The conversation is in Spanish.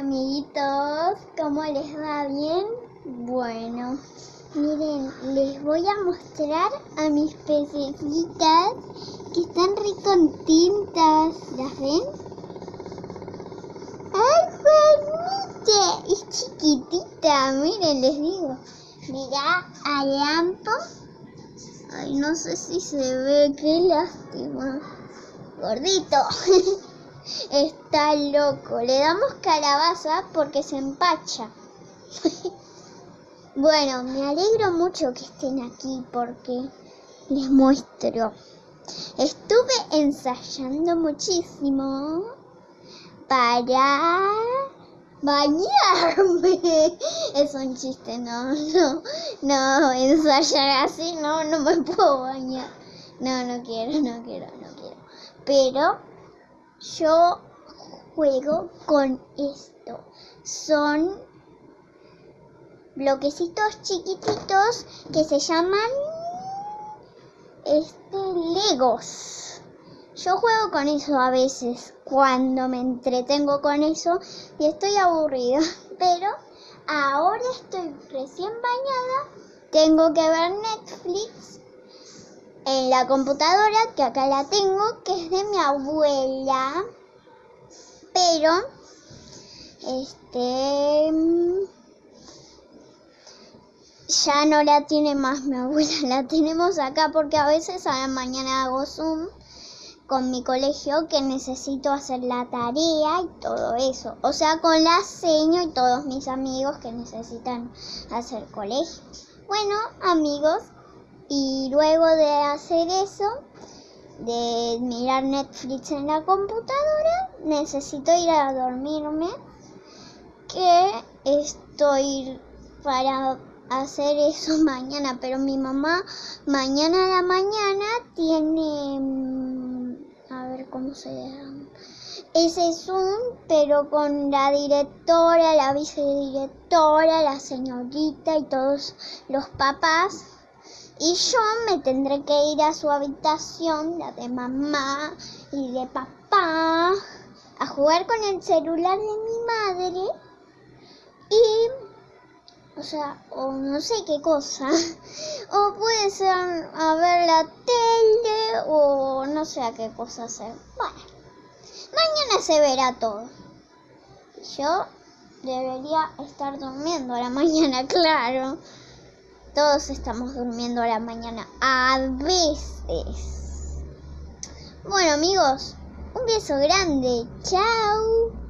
amiguitos, ¿cómo les va bien? Bueno, miren, les voy a mostrar a mis pececitas que están re contentas, ¿las ven? ¡Ay, Juanita! Es chiquitita, miren, les digo. Mirá a Lampo. Ay, no sé si se ve, qué lástima. Gordito. Está loco. Le damos calabaza porque se empacha. bueno, me alegro mucho que estén aquí porque les muestro. Estuve ensayando muchísimo para bañarme. Es un chiste, no, no, no, ensayar así, no, no me puedo bañar. No, no quiero, no quiero, no quiero. Pero yo juego con esto. Son bloquecitos chiquititos que se llaman este Legos. Yo juego con eso a veces cuando me entretengo con eso y estoy aburrida, pero ahora estoy recién bañada, tengo que ver Netflix en la computadora, que acá la tengo, que es de mi abuela. Pero, este, ya no la tiene más mi abuela, la tenemos acá porque a veces a la mañana hago Zoom con mi colegio que necesito hacer la tarea y todo eso. O sea, con la seño y todos mis amigos que necesitan hacer colegio. Bueno, amigos, y luego de hacer eso, de mirar Netflix en la computadora, necesito ir a dormirme. Que estoy para hacer eso mañana, pero mi mamá mañana a la mañana tiene, mm, a ver cómo se llama, ese Zoom, pero con la directora, la vicedirectora, la señorita y todos los papás y yo me tendré que ir a su habitación, la de mamá y de papá, a jugar con el celular de mi madre. Y, o sea, o no sé qué cosa. O puede ser a ver la tele o no sé a qué cosa hacer. Bueno, mañana se verá todo. Yo debería estar durmiendo a la mañana, claro. Todos estamos durmiendo a la mañana. A veces. Bueno amigos, un beso grande. Chao.